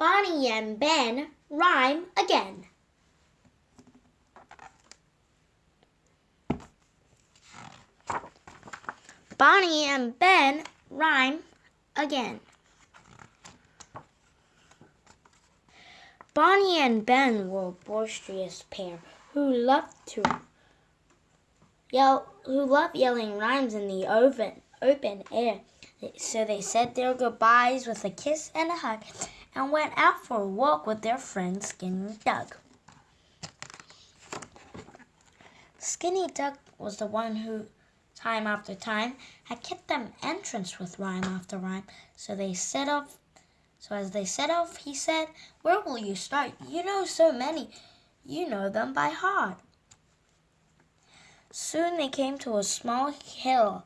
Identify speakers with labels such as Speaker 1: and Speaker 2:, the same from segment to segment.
Speaker 1: Bonnie and Ben rhyme again. Bonnie and Ben rhyme again. Bonnie and Ben were a boisterous pair who loved to yell, who loved yelling rhymes in the open, open air. So they said their goodbyes with a kiss and a hug and went out for a walk with their friend Skinny Doug. Skinny Doug was the one who, time after time, had kept them entrance with rhyme after rhyme. So they set off. So as they set off, he said, "Where will you start? You know so many. You know them by heart." Soon they came to a small hill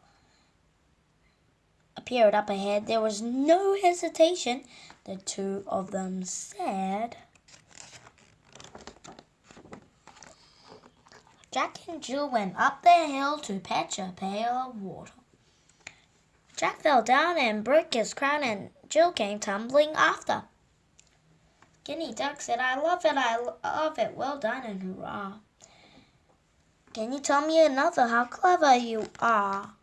Speaker 1: appeared up ahead. There was no hesitation. The two of them said, Jack and Jill went up the hill to fetch a pail of water. Jack fell down and broke his crown, and Jill came tumbling after. Skinny Duck said, I love it, I love it, well done and hurrah. Can you tell me another how clever you are?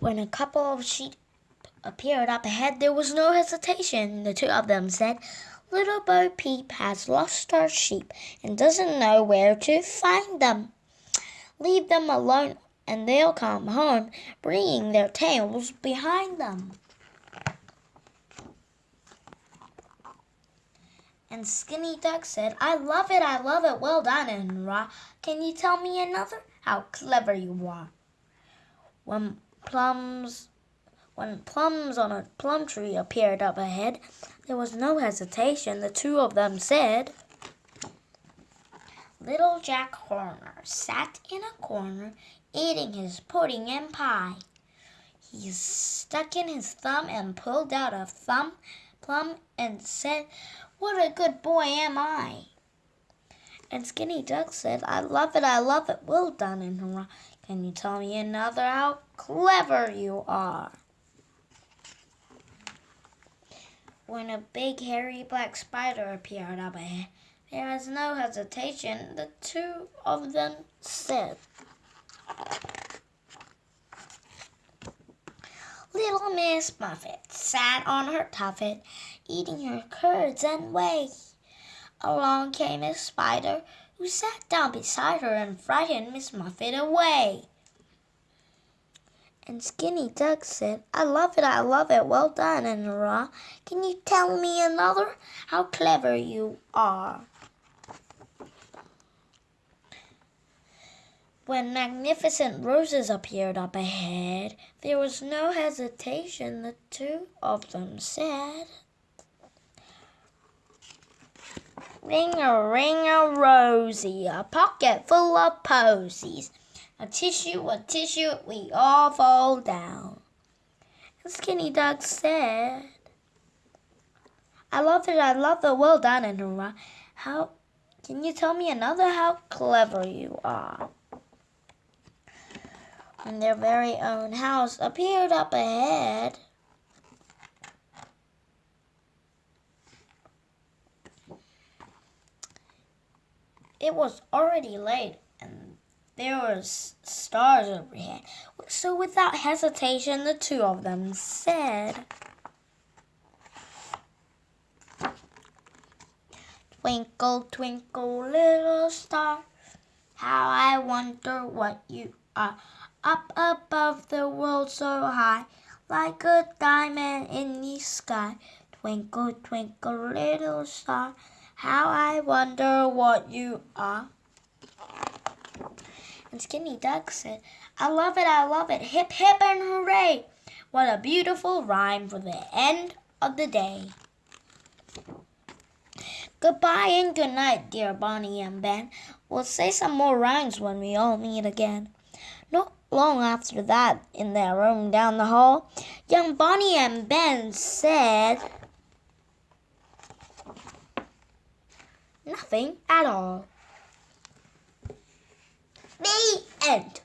Speaker 1: When a couple of sheep appeared up ahead, there was no hesitation. The two of them said, Little Bo Peep has lost her sheep and doesn't know where to find them. Leave them alone and they'll come home, bringing their tails behind them. And Skinny Duck said, I love it, I love it, well done, and rah. Can you tell me another? How clever you are. When plums when plums on a plum tree appeared up ahead, there was no hesitation. The two of them said, Little Jack Horner sat in a corner eating his pudding and pie. He stuck in his thumb and pulled out a thumb plum and said, What a good boy am I! And Skinny Duck said, I love it, I love it, well done, and. Can you tell me another how clever you are? When a big hairy black spider appeared up ahead, there was no hesitation. The two of them said, Little Miss Muffet sat on her tuffet, eating her curds and whey. Along came a spider who sat down beside her and frightened Miss Muffet away. And Skinny Duck said, I love it, I love it, well done, and hurrah. Can you tell me another? How clever you are. When magnificent roses appeared up ahead, there was no hesitation. The two of them said, Ring a ring a rosy, a pocket full of posies. A tissue, a tissue, we all fall down. And Skinny Duck said, I love it, I love it, well done, and. How, can you tell me another how clever you are? When their very own house appeared up ahead, It was already late and there were stars overhead. So without hesitation, the two of them said, Twinkle, twinkle, little star, how I wonder what you are. Up above the world so high, like a diamond in the sky. Twinkle, twinkle, little star, how I wonder what you are. And Skinny Duck said, I love it, I love it, hip hip and hooray. What a beautiful rhyme for the end of the day. Goodbye and good night, dear Bonnie and Ben. We'll say some more rhymes when we all meet again. Not long after that, in their room down the hall, young Bonnie and Ben said, Nothing at all. The end.